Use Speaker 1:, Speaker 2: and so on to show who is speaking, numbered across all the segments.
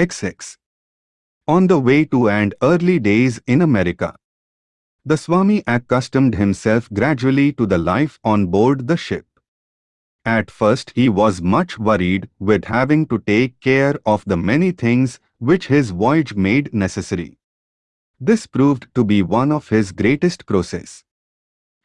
Speaker 1: XX. On the way to and early days in America. The Swami accustomed himself gradually to the life on board the ship. At first he was much worried with having to take care of the many things which his voyage made necessary. This proved to be one of his greatest crosses.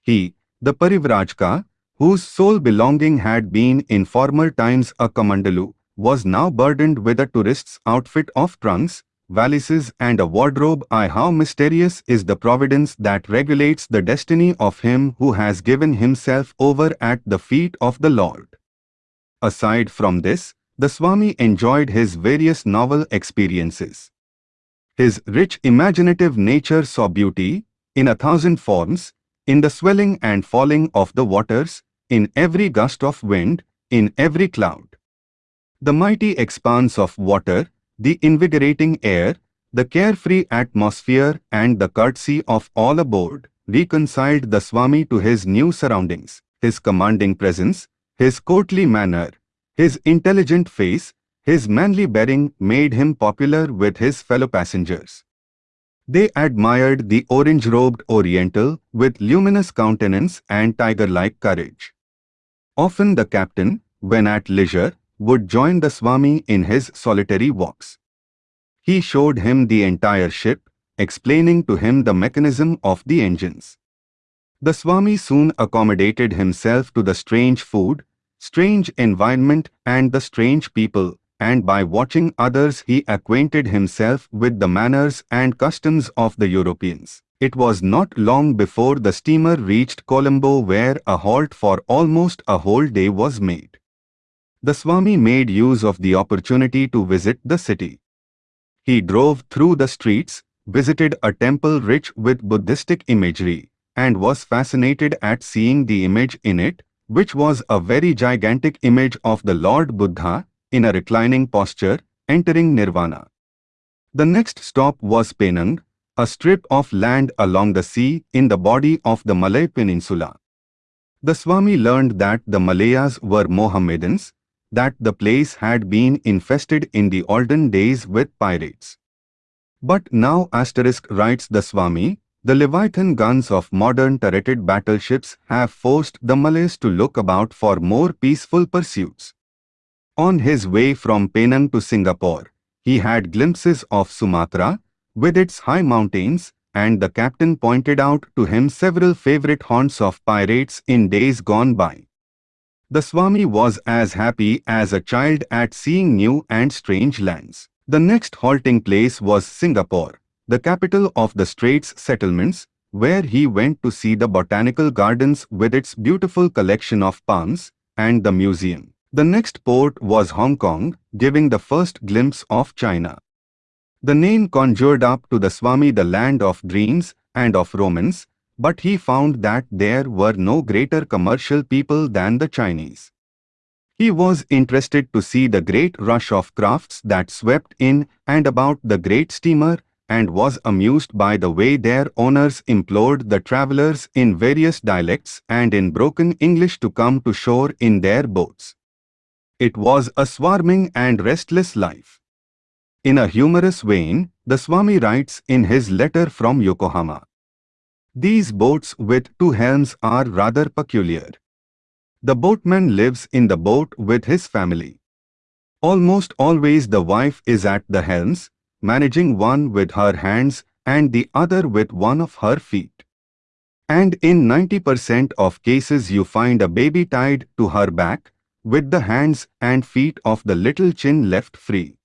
Speaker 1: He, the Parivrajaka, whose sole belonging had been in former times a kamandalu, was now burdened with a tourist's outfit of trunks, valises and a wardrobe. I how mysterious is the providence that regulates the destiny of him who has given himself over at the feet of the Lord. Aside from this, the Swami enjoyed his various novel experiences. His rich imaginative nature saw beauty, in a thousand forms, in the swelling and falling of the waters, in every gust of wind, in every cloud. The mighty expanse of water, the invigorating air, the carefree atmosphere and the courtesy of all aboard reconciled the Swami to his new surroundings, his commanding presence, his courtly manner, his intelligent face, his manly bearing made him popular with his fellow passengers. They admired the orange-robed Oriental with luminous countenance and tiger-like courage. Often the captain, when at leisure, would join the Swami in his solitary walks. He showed him the entire ship, explaining to him the mechanism of the engines. The Swami soon accommodated himself to the strange food, strange environment and the strange people, and by watching others he acquainted himself with the manners and customs of the Europeans. It was not long before the steamer reached Colombo where a halt for almost a whole day was made. The Swami made use of the opportunity to visit the city. He drove through the streets, visited a temple rich with Buddhistic imagery, and was fascinated at seeing the image in it, which was a very gigantic image of the Lord Buddha, in a reclining posture, entering nirvana. The next stop was Penang, a strip of land along the sea in the body of the Malay Peninsula. The Swami learned that the Malayas were Mohammedans, that the place had been infested in the olden days with pirates. But now asterisk writes the Swami, the Leviathan guns of modern turreted battleships have forced the Malays to look about for more peaceful pursuits. On his way from Penang to Singapore, he had glimpses of Sumatra, with its high mountains, and the captain pointed out to him several favorite haunts of pirates in days gone by. The Swami was as happy as a child at seeing new and strange lands. The next halting place was Singapore, the capital of the Straits settlements, where he went to see the botanical gardens with its beautiful collection of palms, and the museum. The next port was Hong Kong, giving the first glimpse of China. The name conjured up to the Swami the land of dreams and of romance, but he found that there were no greater commercial people than the Chinese. He was interested to see the great rush of crafts that swept in and about the great steamer and was amused by the way their owners implored the travelers in various dialects and in broken English to come to shore in their boats. It was a swarming and restless life. In a humorous vein, the Swami writes in his letter from Yokohama. These boats with two helms are rather peculiar. The boatman lives in the boat with his family. Almost always the wife is at the helms, managing one with her hands and the other with one of her feet. And in 90% of cases you find a baby tied to her back, with the hands and feet of the little chin left free.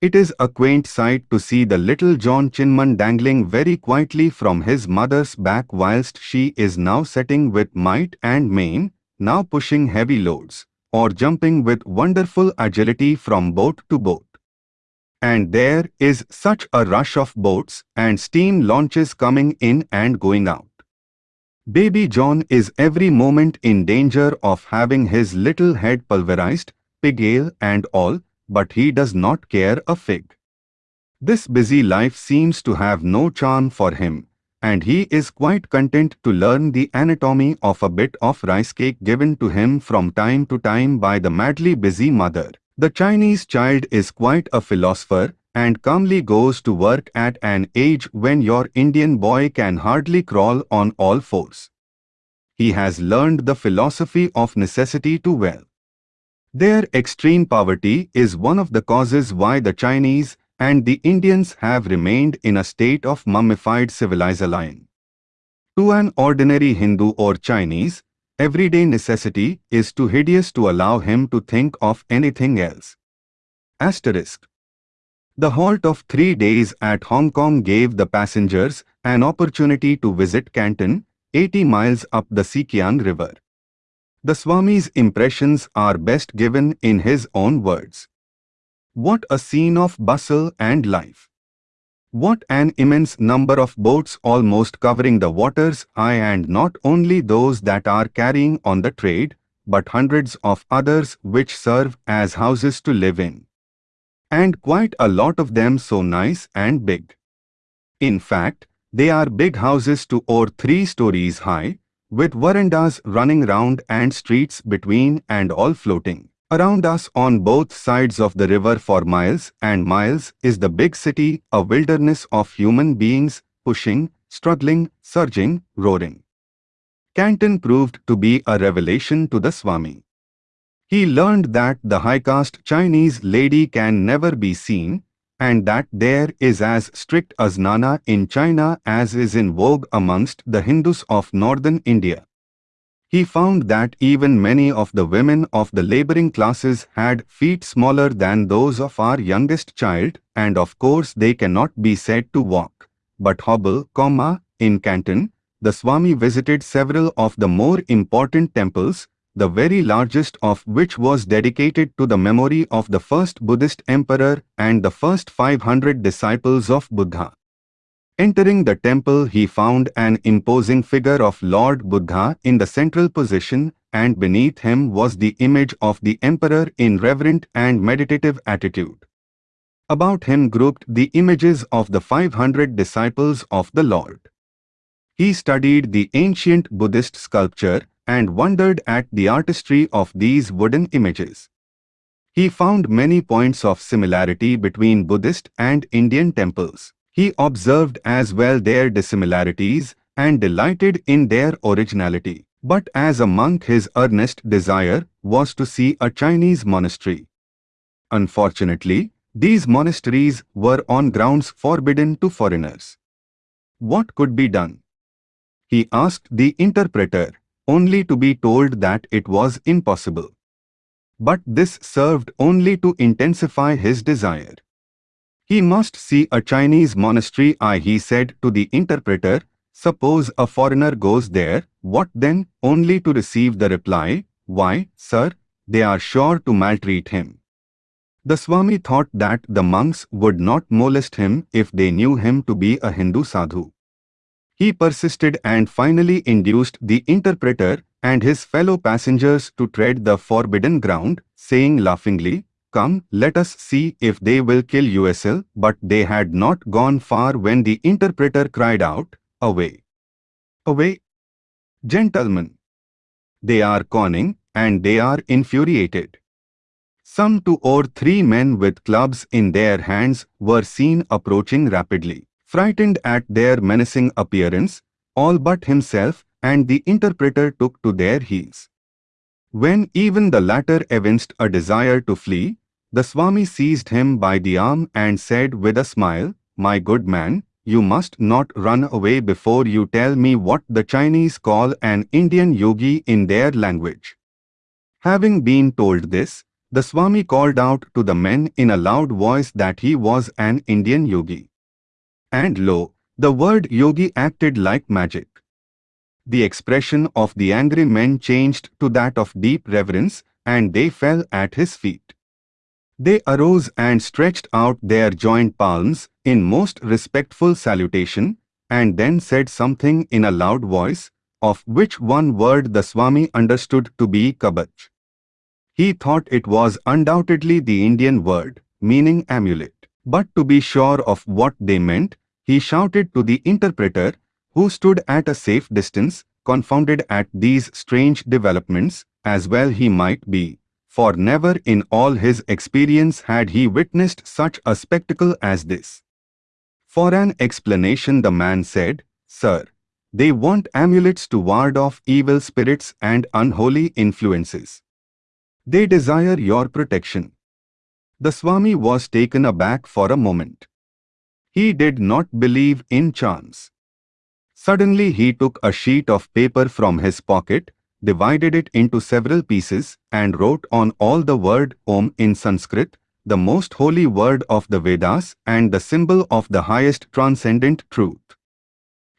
Speaker 1: It is a quaint sight to see the little John Chinman dangling very quietly from his mother's back whilst she is now setting with might and main, now pushing heavy loads, or jumping with wonderful agility from boat to boat. And there is such a rush of boats and steam launches coming in and going out. Baby John is every moment in danger of having his little head pulverized, pig ale and all, but he does not care a fig. This busy life seems to have no charm for him, and he is quite content to learn the anatomy of a bit of rice cake given to him from time to time by the madly busy mother. The Chinese child is quite a philosopher and calmly goes to work at an age when your Indian boy can hardly crawl on all fours. He has learned the philosophy of necessity too well. Their extreme poverty is one of the causes why the Chinese and the Indians have remained in a state of mummified civilization. To an ordinary Hindu or Chinese, everyday necessity is too hideous to allow him to think of anything else. Asterisk. The halt of three days at Hong Kong gave the passengers an opportunity to visit Canton, 80 miles up the Si-Kiang River. The Swami's impressions are best given in his own words. What a scene of bustle and life! What an immense number of boats almost covering the waters I and not only those that are carrying on the trade, but hundreds of others which serve as houses to live in. And quite a lot of them so nice and big. In fact, they are big houses two or three stories high, with verandas running round and streets between and all floating. Around us on both sides of the river for miles and miles is the big city, a wilderness of human beings, pushing, struggling, surging, roaring. Canton proved to be a revelation to the Swami. He learned that the high-caste Chinese lady can never be seen, and that there is as strict asnana in China as is in vogue amongst the Hindus of northern India. He found that even many of the women of the laboring classes had feet smaller than those of our youngest child, and of course they cannot be said to walk, but hobble, comma, in Canton, the Swami visited several of the more important temples, the very largest of which was dedicated to the memory of the first Buddhist emperor and the first 500 disciples of Buddha. Entering the temple he found an imposing figure of Lord Buddha in the central position and beneath him was the image of the emperor in reverent and meditative attitude. About him grouped the images of the 500 disciples of the Lord. He studied the ancient Buddhist sculpture and wondered at the artistry of these wooden images. He found many points of similarity between Buddhist and Indian temples. He observed as well their dissimilarities and delighted in their originality. But as a monk his earnest desire was to see a Chinese monastery. Unfortunately, these monasteries were on grounds forbidden to foreigners. What could be done? He asked the interpreter, only to be told that it was impossible. But this served only to intensify his desire. He must see a Chinese monastery I he said to the interpreter, suppose a foreigner goes there, what then, only to receive the reply, why, sir, they are sure to maltreat him. The Swami thought that the monks would not molest him if they knew him to be a Hindu sadhu. He persisted and finally induced the interpreter and his fellow passengers to tread the forbidden ground, saying laughingly, Come, let us see if they will kill USL. But they had not gone far when the interpreter cried out, Away! Away! Gentlemen! They are conning, and they are infuriated. Some two or three men with clubs in their hands were seen approaching rapidly. Frightened at their menacing appearance, all but himself and the interpreter took to their heels. When even the latter evinced a desire to flee, the Swami seized him by the arm and said with a smile, My good man, you must not run away before you tell me what the Chinese call an Indian yogi in their language. Having been told this, the Swami called out to the men in a loud voice that he was an Indian yogi. And lo, the word yogi acted like magic. The expression of the angry men changed to that of deep reverence, and they fell at his feet. They arose and stretched out their joined palms in most respectful salutation, and then said something in a loud voice, of which one word the Swami understood to be kabach. He thought it was undoubtedly the Indian word, meaning amulet. But to be sure of what they meant, he shouted to the interpreter, who stood at a safe distance, confounded at these strange developments, as well he might be, for never in all his experience had he witnessed such a spectacle as this. For an explanation the man said, Sir, they want amulets to ward off evil spirits and unholy influences. They desire your protection. The Swami was taken aback for a moment. He did not believe in chance. Suddenly he took a sheet of paper from his pocket, divided it into several pieces, and wrote on all the word Om in Sanskrit, the most holy word of the Vedas and the symbol of the highest transcendent truth.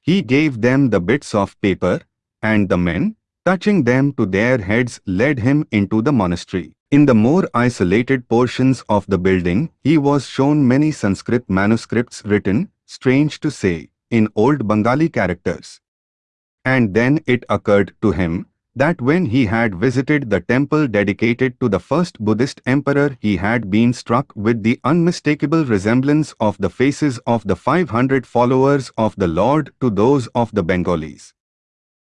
Speaker 1: He gave them the bits of paper, and the men, touching them to their heads, led him into the monastery. In the more isolated portions of the building, he was shown many Sanskrit manuscripts written, strange to say, in old Bengali characters. And then it occurred to him that when he had visited the temple dedicated to the first Buddhist emperor he had been struck with the unmistakable resemblance of the faces of the 500 followers of the Lord to those of the Bengalis.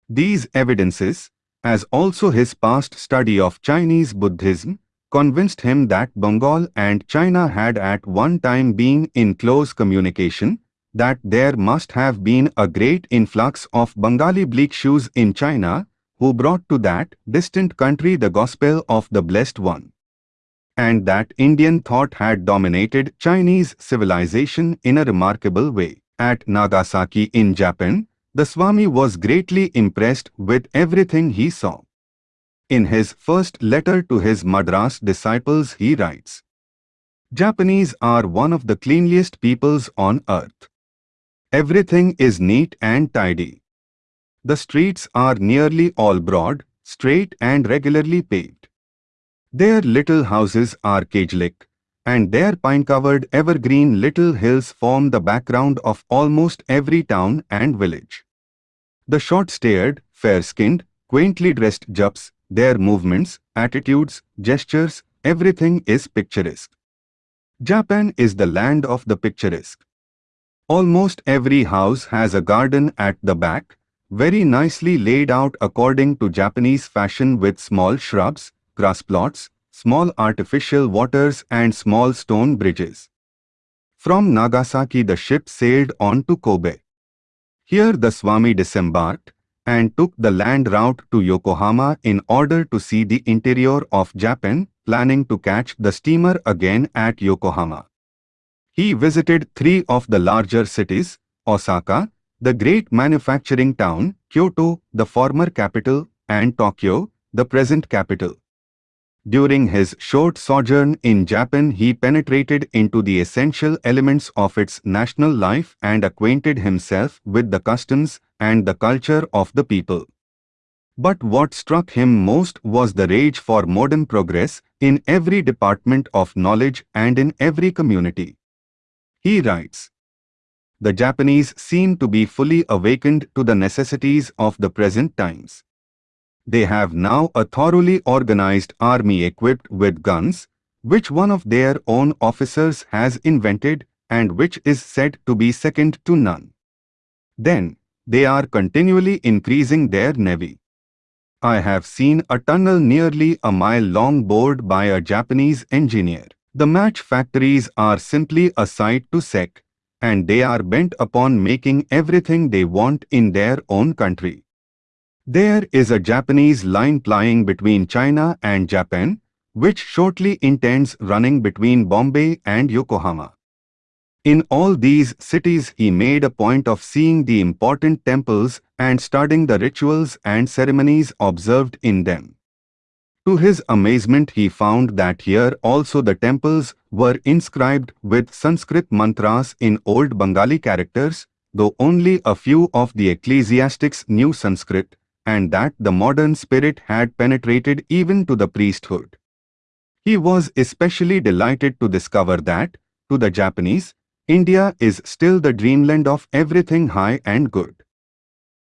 Speaker 1: These evidences, as also his past study of Chinese Buddhism, convinced him that Bengal and China had at one time been in close communication, that there must have been a great influx of Bengali bhikshus in China, who brought to that distant country the gospel of the Blessed One. And that Indian thought had dominated Chinese civilization in a remarkable way. At Nagasaki in Japan, the Swami was greatly impressed with everything he saw. In his first letter to his Madras disciples he writes, Japanese are one of the cleanliest peoples on earth. Everything is neat and tidy. The streets are nearly all broad, straight and regularly paved. Their little houses are cage-like, and their pine-covered evergreen little hills form the background of almost every town and village. The short-staired, fair-skinned, quaintly dressed Japs, their movements, attitudes, gestures, everything is picturesque. Japan is the land of the picturesque. Almost every house has a garden at the back, very nicely laid out according to Japanese fashion with small shrubs, grass plots, small artificial waters and small stone bridges. From Nagasaki the ship sailed on to Kobe. Here the Swami disembarked and took the land route to Yokohama in order to see the interior of Japan, planning to catch the steamer again at Yokohama. He visited three of the larger cities, Osaka, the great manufacturing town, Kyoto, the former capital, and Tokyo, the present capital. During his short sojourn in Japan he penetrated into the essential elements of its national life and acquainted himself with the customs and the culture of the people. But what struck him most was the rage for modern progress in every department of knowledge and in every community. He writes, the Japanese seem to be fully awakened to the necessities of the present times. They have now a thoroughly organized army equipped with guns, which one of their own officers has invented and which is said to be second to none. Then, they are continually increasing their navy. I have seen a tunnel nearly a mile long bored by a Japanese engineer. The match factories are simply a sight to sec, and they are bent upon making everything they want in their own country. There is a Japanese line plying between China and Japan, which shortly intends running between Bombay and Yokohama. In all these cities he made a point of seeing the important temples and studying the rituals and ceremonies observed in them. To his amazement he found that here also the temples were inscribed with Sanskrit mantras in old Bengali characters, though only a few of the ecclesiastics knew Sanskrit, and that the modern spirit had penetrated even to the priesthood. He was especially delighted to discover that, to the Japanese, India is still the dreamland of everything high and good.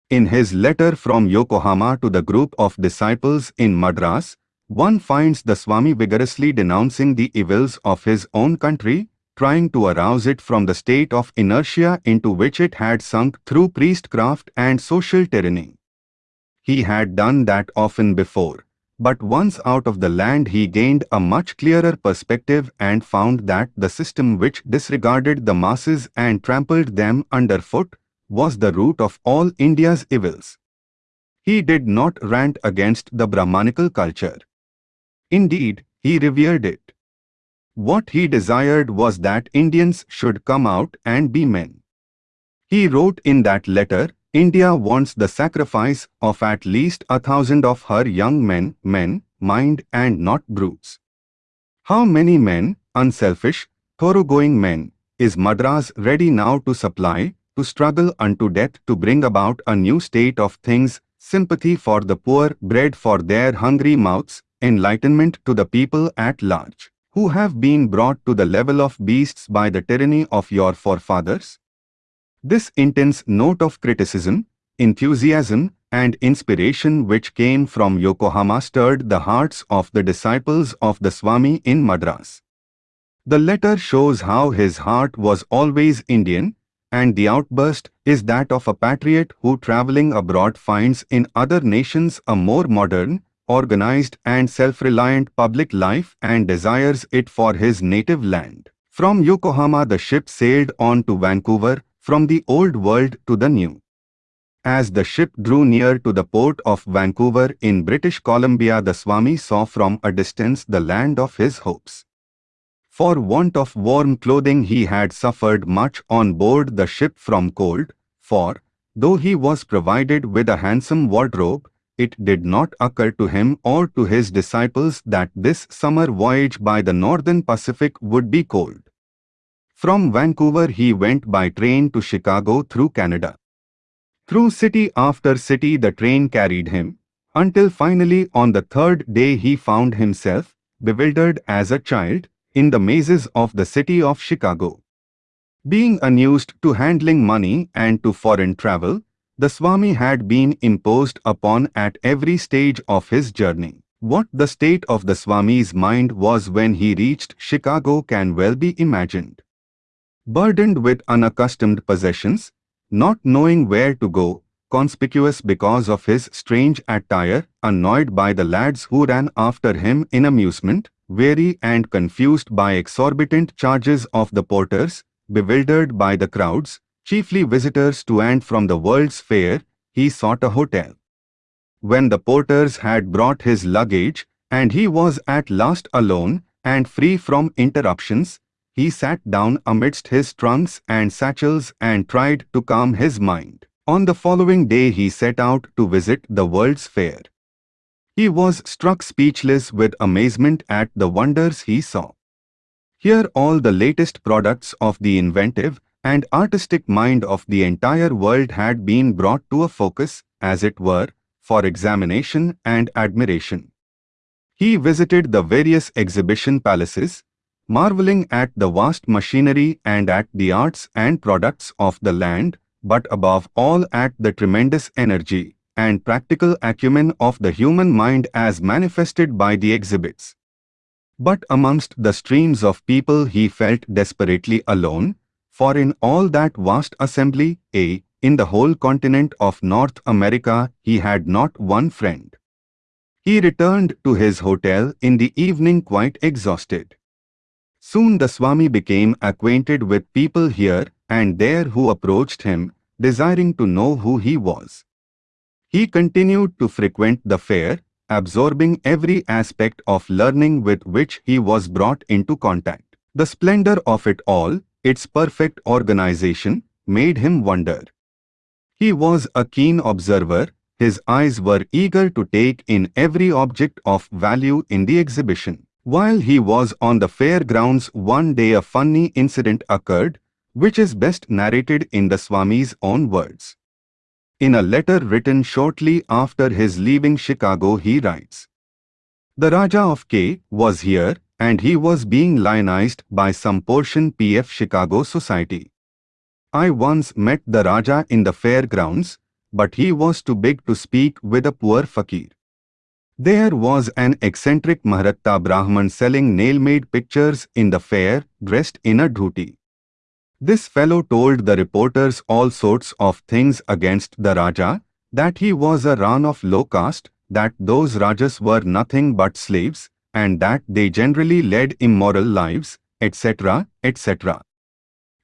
Speaker 1: In his letter from Yokohama to the group of disciples in Madras, one finds the Swami vigorously denouncing the evils of his own country, trying to arouse it from the state of inertia into which it had sunk through priestcraft and social tyranny. He had done that often before, But once out of the land he gained a much clearer perspective and found that the system which disregarded the masses and trampled them underfoot was the root of all India's evils. He did not rant against the Brahmanical culture. Indeed, he revered it. What he desired was that Indians should come out and be men. He wrote in that letter, India wants the sacrifice of at least a thousand of her young men, men, mind and not brutes. How many men, unselfish, thoroughgoing men, is Madras ready now to supply, to struggle unto death to bring about a new state of things, sympathy for the poor, bread for their hungry mouths, enlightenment to the people at large, who have been brought to the level of beasts by the tyranny of your forefathers? This intense note of criticism, enthusiasm, and inspiration which came from Yokohama stirred the hearts of the disciples of the Swami in Madras. The letter shows how his heart was always Indian, and the outburst is that of a patriot who traveling abroad finds in other nations a more modern, organized and self-reliant public life and desires it for his native land. From Yokohama the ship sailed on to Vancouver, from the old world to the new. As the ship drew near to the port of Vancouver in British Columbia the Swami saw from a distance the land of his hopes. For want of warm clothing he had suffered much on board the ship from cold, for, though he was provided with a handsome wardrobe, it did not occur to him or to his disciples that this summer voyage by the northern Pacific would be cold. From Vancouver he went by train to Chicago through Canada. Through city after city the train carried him, until finally on the third day he found himself, bewildered as a child, in the mazes of the city of Chicago. Being unused to handling money and to foreign travel, the Swami had been imposed upon at every stage of his journey. What the state of the Swami's mind was when he reached Chicago can well be imagined. Burdened with unaccustomed possessions, not knowing where to go, conspicuous because of his strange attire, annoyed by the lads who ran after him in amusement, weary and confused by exorbitant charges of the porters, bewildered by the crowds, chiefly visitors to and from the World's Fair, he sought a hotel. When the porters had brought his luggage, and he was at last alone and free from interruptions, he sat down amidst his trunks and satchels and tried to calm his mind. On the following day he set out to visit the World's Fair. He was struck speechless with amazement at the wonders he saw. Here all the latest products of the inventive and artistic mind of the entire world had been brought to a focus, as it were, for examination and admiration. He visited the various exhibition palaces, marveling at the vast machinery and at the arts and products of the land, but above all at the tremendous energy and practical acumen of the human mind as manifested by the exhibits. But amongst the streams of people he felt desperately alone, for in all that vast assembly, a, in the whole continent of North America, he had not one friend. He returned to his hotel in the evening quite exhausted. Soon the Swami became acquainted with people here and there who approached him, desiring to know who he was. He continued to frequent the fair, absorbing every aspect of learning with which he was brought into contact. The splendor of it all, its perfect organization, made him wonder. He was a keen observer, his eyes were eager to take in every object of value in the exhibition. While he was on the fairgrounds one day a funny incident occurred, which is best narrated in the Swami's own words. In a letter written shortly after his leaving Chicago he writes, The Raja of K was here and he was being lionized by some portion PF Chicago society. I once met the Raja in the fairgrounds, but he was too big to speak with a poor fakir. There was an eccentric Maharatta Brahman selling nail-made pictures in the fair, dressed in a dhoti. This fellow told the reporters all sorts of things against the Raja, that he was a Ran of low caste, that those Rajas were nothing but slaves, and that they generally led immoral lives, etc., etc.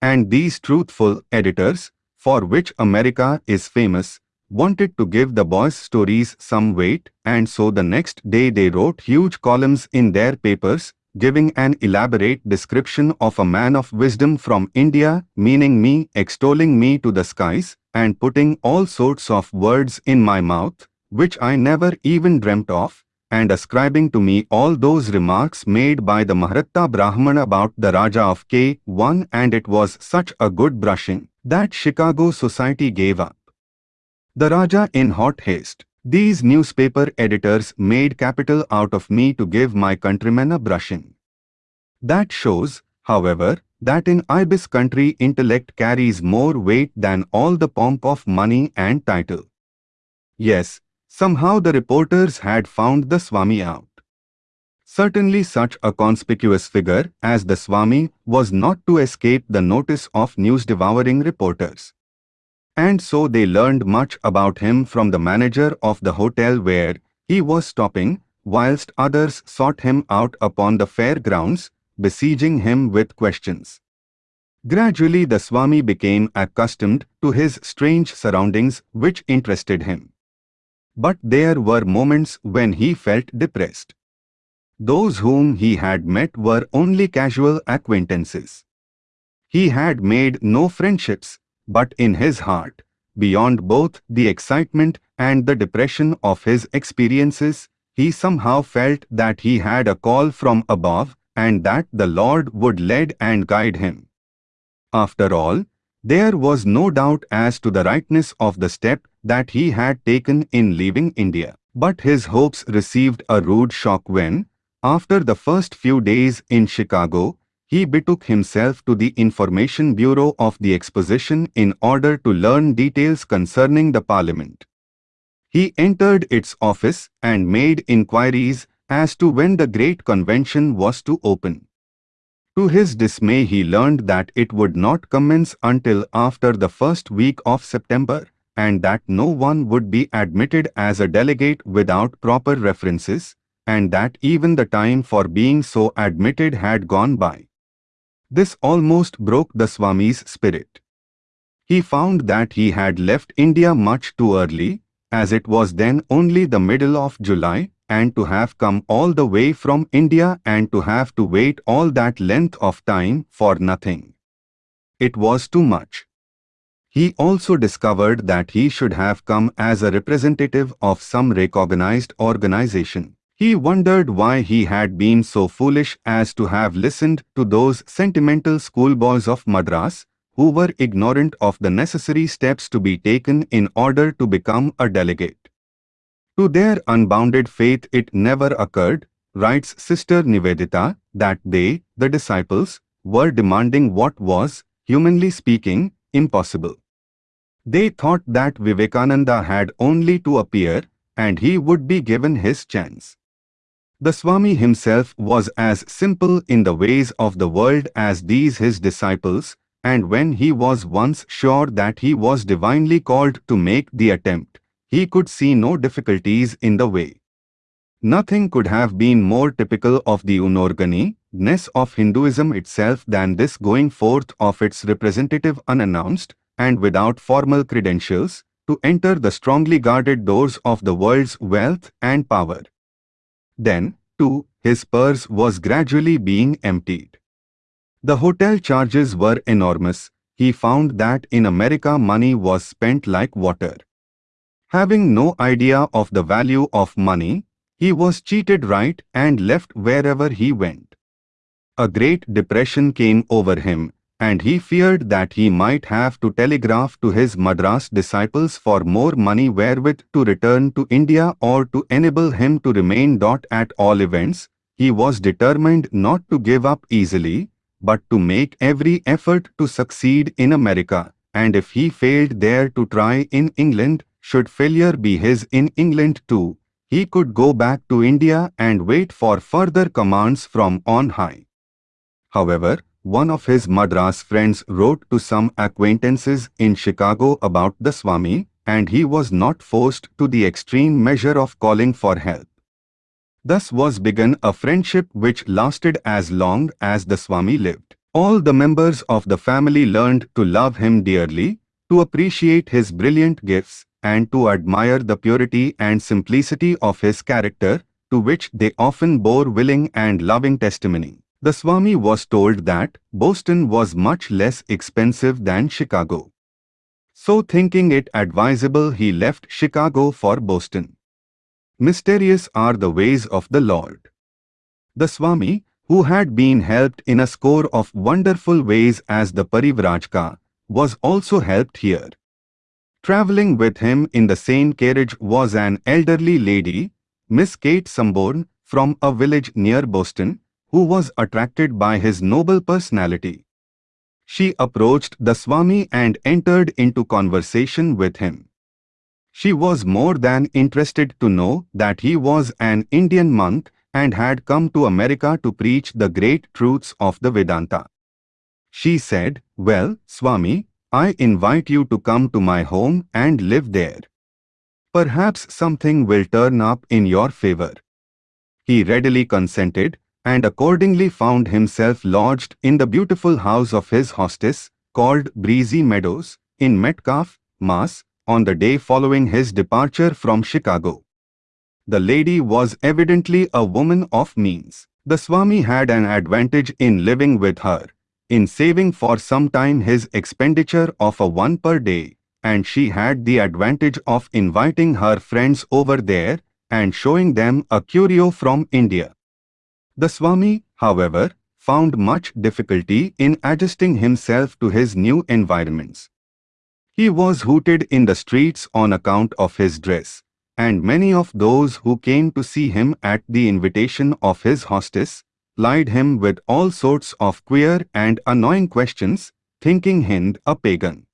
Speaker 1: And these truthful editors, for which America is famous, wanted to give the boys' stories some weight, and so the next day they wrote huge columns in their papers, giving an elaborate description of a man of wisdom from India, meaning me, extolling me to the skies, and putting all sorts of words in my mouth, which I never even dreamt of, and ascribing to me all those remarks made by the Maharatta Brahman about the Raja of K1 and it was such a good brushing that Chicago society gave up. The Raja in hot haste. These newspaper editors made capital out of me to give my countrymen a brushing. That shows, however, that in Ibis country intellect carries more weight than all the pomp of money and title. Yes, Somehow the reporters had found the Swami out. Certainly such a conspicuous figure as the Swami was not to escape the notice of news-devouring reporters. And so they learned much about him from the manager of the hotel where he was stopping, whilst others sought him out upon the fair grounds, besieging him with questions. Gradually the Swami became accustomed to his strange surroundings which interested him. But there were moments when he felt depressed. Those whom he had met were only casual acquaintances. He had made no friendships, but in his heart, beyond both the excitement and the depression of his experiences, he somehow felt that he had a call from above and that the Lord would lead and guide him. After all, there was no doubt as to the rightness of the step that he had taken in leaving India. But his hopes received a rude shock when, after the first few days in Chicago, he betook himself to the Information Bureau of the Exposition in order to learn details concerning the Parliament. He entered its office and made inquiries as to when the great convention was to open. To his dismay he learned that it would not commence until after the first week of September and that no one would be admitted as a delegate without proper references, and that even the time for being so admitted had gone by. This almost broke the Swami's spirit. He found that he had left India much too early, as it was then only the middle of July, and to have come all the way from India and to have to wait all that length of time for nothing. It was too much. He also discovered that he should have come as a representative of some recognized organization. He wondered why he had been so foolish as to have listened to those sentimental schoolboys of Madras, who were ignorant of the necessary steps to be taken in order to become a delegate. To their unbounded faith it never occurred, writes Sister Nivedita, that they, the disciples, were demanding what was, humanly speaking, impossible. They thought that Vivekananda had only to appear and he would be given his chance. The Swami himself was as simple in the ways of the world as these his disciples, and when he was once sure that he was divinely called to make the attempt, he could see no difficulties in the way. Nothing could have been more typical of the unorgani-ness of Hinduism itself than this going forth of its representative unannounced, and without formal credentials, to enter the strongly guarded doors of the world's wealth and power. Then, too, his purse was gradually being emptied. The hotel charges were enormous. He found that in America money was spent like water. Having no idea of the value of money, he was cheated right and left wherever he went. A great depression came over him and he feared that he might have to telegraph to his Madras disciples for more money wherewith to return to India or to enable him to remain. Dot at all events, he was determined not to give up easily, but to make every effort to succeed in America, and if he failed there to try in England, should failure be his in England too, he could go back to India and wait for further commands from on high. However, one of his Madras friends wrote to some acquaintances in Chicago about the Swami and he was not forced to the extreme measure of calling for help. Thus was begun a friendship which lasted as long as the Swami lived. All the members of the family learned to love him dearly, to appreciate his brilliant gifts, and to admire the purity and simplicity of his character, to which they often bore willing and loving testimony. The Swami was told that Boston was much less expensive than Chicago. So thinking it advisable he left Chicago for Boston. Mysterious are the ways of the Lord. The Swami, who had been helped in a score of wonderful ways as the Parivrajaka, was also helped here. Travelling with him in the same carriage was an elderly lady, Miss Kate Sanborn, from a village near Boston, who was attracted by his noble personality. She approached the Swami and entered into conversation with him. She was more than interested to know that he was an Indian monk and had come to America to preach the great truths of the Vedanta. She said, Well, Swami, I invite you to come to my home and live there. Perhaps something will turn up in your favor. He readily consented and accordingly found himself lodged in the beautiful house of his hostess, called Breezy Meadows, in Metcalfe, Mass, on the day following his departure from Chicago. The lady was evidently a woman of means. The Swami had an advantage in living with her, in saving for some time his expenditure of a one per day, and she had the advantage of inviting her friends over there and showing them a curio from India. The Swami, however, found much difficulty in adjusting himself to his new environments. He was hooted in the streets on account of his dress, and many of those who came to see him at the invitation of his hostess plied him with all sorts of queer and annoying questions, thinking him a pagan.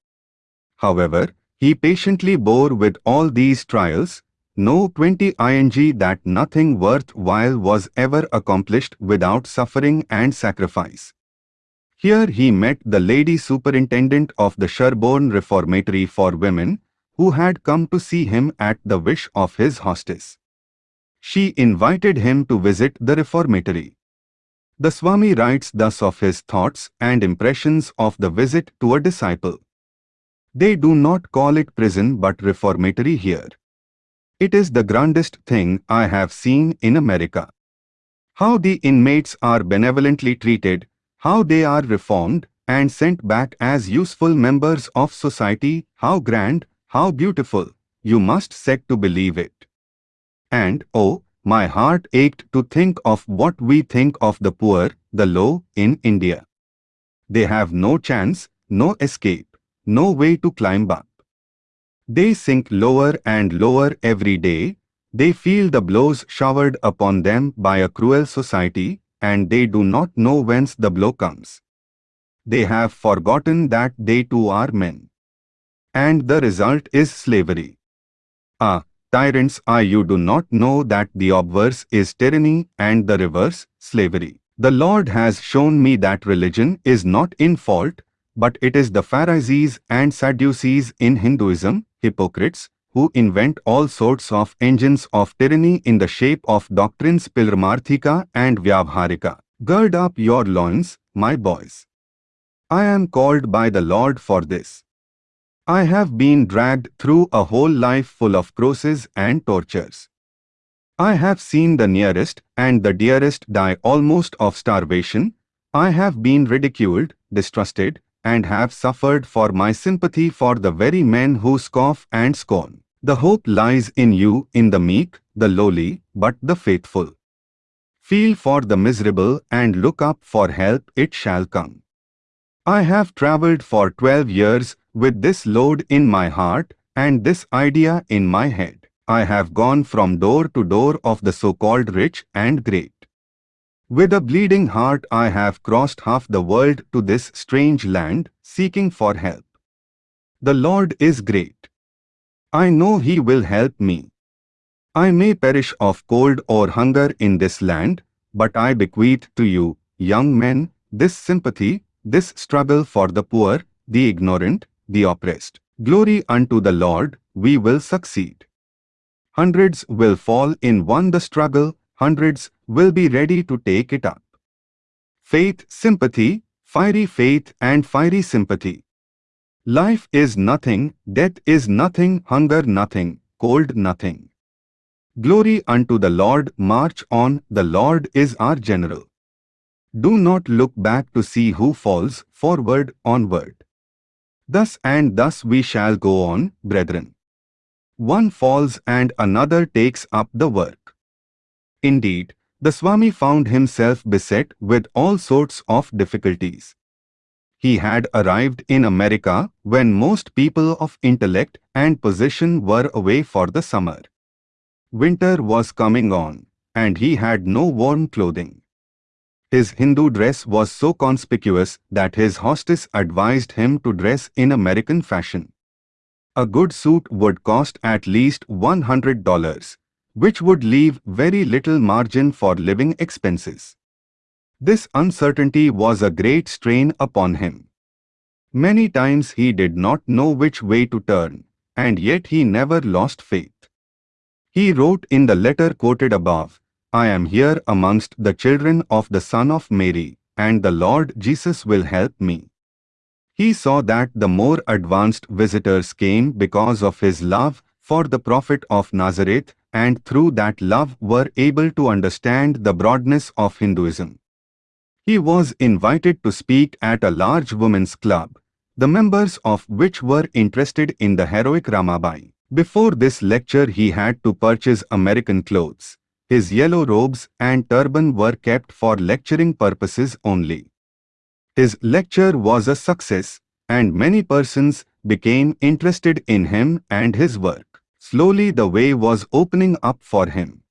Speaker 1: However, he patiently bore with all these trials, no 20 ing that nothing worthwhile was ever accomplished without suffering and sacrifice. Here he met the lady superintendent of the Sherborn Reformatory for Women, who had come to see him at the wish of his hostess. She invited him to visit the reformatory. The Swami writes thus of his thoughts and impressions of the visit to a disciple. They do not call it prison but reformatory here. It is the grandest thing I have seen in America. How the inmates are benevolently treated, how they are reformed and sent back as useful members of society, how grand, how beautiful, you must set to believe it. And, oh, my heart ached to think of what we think of the poor, the low, in India. They have no chance, no escape, no way to climb up. They sink lower and lower every day, they feel the blows showered upon them by a cruel society, and they do not know whence the blow comes. They have forgotten that they too are men. And the result is slavery. Ah, tyrants ah you do not know that the obverse is tyranny and the reverse, slavery. The Lord has shown me that religion is not in fault, but it is the Pharisees and Sadducees in Hinduism, hypocrites, who invent all sorts of engines of tyranny in the shape of doctrines Paramarthika and Vyavaharika. Gird up your loins, my boys. I am called by the Lord for this. I have been dragged through a whole life full of crosses and tortures. I have seen the nearest and the dearest die almost of starvation. I have been ridiculed, distrusted, and have suffered for my sympathy for the very men who scoff and scorn. The hope lies in you, in the meek, the lowly, but the faithful. Feel for the miserable and look up for help, it shall come. I have travelled for twelve years with this load in my heart and this idea in my head. I have gone from door to door of the so-called rich and great. With a bleeding heart I have crossed half the world to this strange land, seeking for help. The Lord is great. I know He will help me. I may perish of cold or hunger in this land, but I bequeath to you, young men, this sympathy, this struggle for the poor, the ignorant, the oppressed. Glory unto the Lord, we will succeed. Hundreds will fall in one the struggle, hundreds will be ready to take it up. Faith, sympathy, fiery faith and fiery sympathy. Life is nothing, death is nothing, hunger nothing, cold nothing. Glory unto the Lord, march on, the Lord is our general. Do not look back to see who falls, forward, onward. Thus and thus we shall go on, brethren. One falls and another takes up the work. Indeed, the Swami found himself beset with all sorts of difficulties. He had arrived in America when most people of intellect and position were away for the summer. Winter was coming on, and he had no warm clothing. His Hindu dress was so conspicuous that his hostess advised him to dress in American fashion. A good suit would cost at least $100, which would leave very little margin for living expenses. This uncertainty was a great strain upon him. Many times he did not know which way to turn, and yet he never lost faith. He wrote in the letter quoted above, I am here amongst the children of the Son of Mary, and the Lord Jesus will help me. He saw that the more advanced visitors came because of his love for the Prophet of Nazareth and through that love were able to understand the broadness of Hinduism. He was invited to speak at a large women's club, the members of which were interested in the heroic Ramabai. Before this lecture he had to purchase American clothes. His yellow robes and turban were kept for lecturing purposes only. His lecture was a success, and many persons became interested in him and his work. Slowly the way was opening up for him.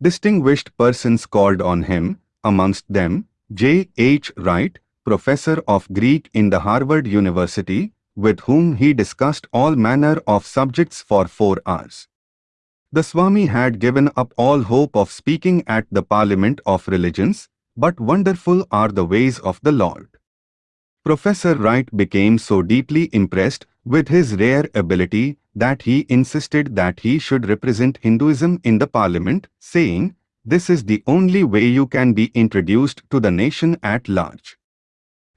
Speaker 1: Distinguished persons called on him, amongst them J. H. Wright, professor of Greek in the Harvard University, with whom he discussed all manner of subjects for four hours. The Swami had given up all hope of speaking at the Parliament of Religions, but wonderful are the ways of the Lord. Professor Wright became so deeply impressed with his rare ability that he insisted that he should represent Hinduism in the Parliament, saying, This is the only way you can be introduced to the nation at large.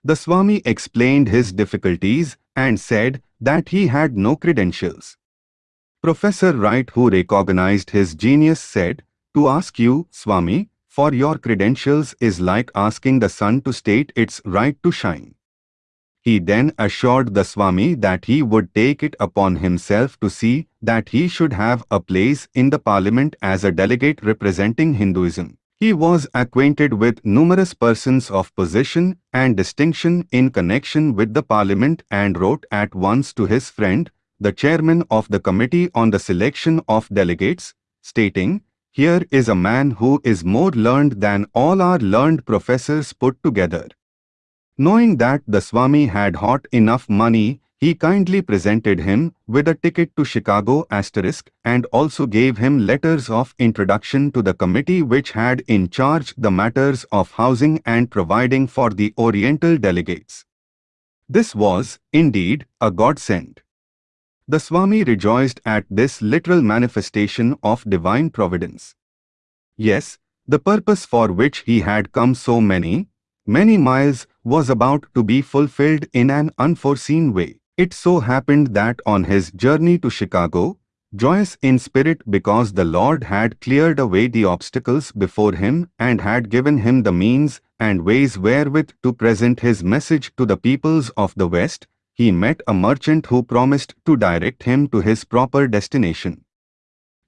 Speaker 1: The Swami explained his difficulties and said that he had no credentials. Professor Wright who recognized his genius said, To ask you, Swami, for your credentials is like asking the sun to state its right to shine. He then assured the Swami that he would take it upon himself to see that he should have a place in the parliament as a delegate representing Hinduism. He was acquainted with numerous persons of position and distinction in connection with the parliament and wrote at once to his friend, the chairman of the Committee on the Selection of Delegates, stating, Here is a man who is more learned than all our learned professors put together. Knowing that the Swami had hot enough money, he kindly presented him with a ticket to Chicago asterisk and also gave him letters of introduction to the committee which had in charge the matters of housing and providing for the Oriental delegates. This was, indeed, a godsend. The Swami rejoiced at this literal manifestation of divine providence. Yes, the purpose for which he had come so many, many miles was about to be fulfilled in an unforeseen way. It so happened that on his journey to Chicago, joyous in spirit because the Lord had cleared away the obstacles before him and had given him the means and ways wherewith to present his message to the peoples of the West, he met a merchant who promised to direct him to his proper destination.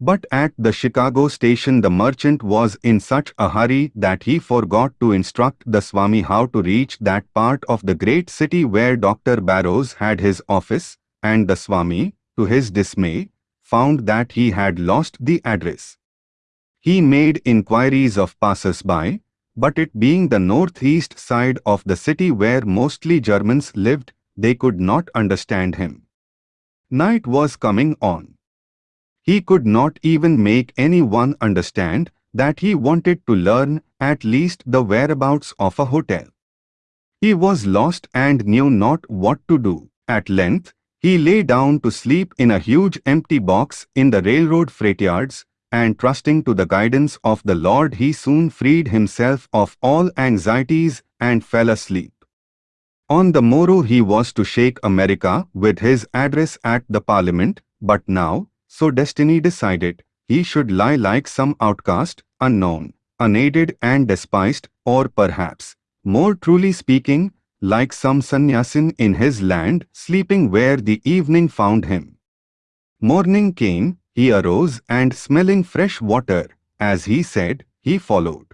Speaker 1: But at the Chicago station the merchant was in such a hurry that he forgot to instruct the Swami how to reach that part of the great city where Dr. Barrows had his office, and the Swami, to his dismay, found that he had lost the address. He made inquiries of passers-by, but it being the northeast side of the city where mostly Germans lived, they could not understand him. Night was coming on. He could not even make anyone understand that he wanted to learn at least the whereabouts of a hotel. He was lost and knew not what to do. At length, He lay down to sleep in a huge empty box in the railroad freight yards, and trusting to the guidance of the Lord he soon freed himself of all anxieties and fell asleep. On the morrow he was to shake America with his address at the parliament, but now, so destiny decided, he should lie like some outcast, unknown, unaided and despised, or perhaps, more truly speaking, like some sannyasin in his land, sleeping where the evening found him. Morning came, he arose and smelling fresh water, as he said, he followed.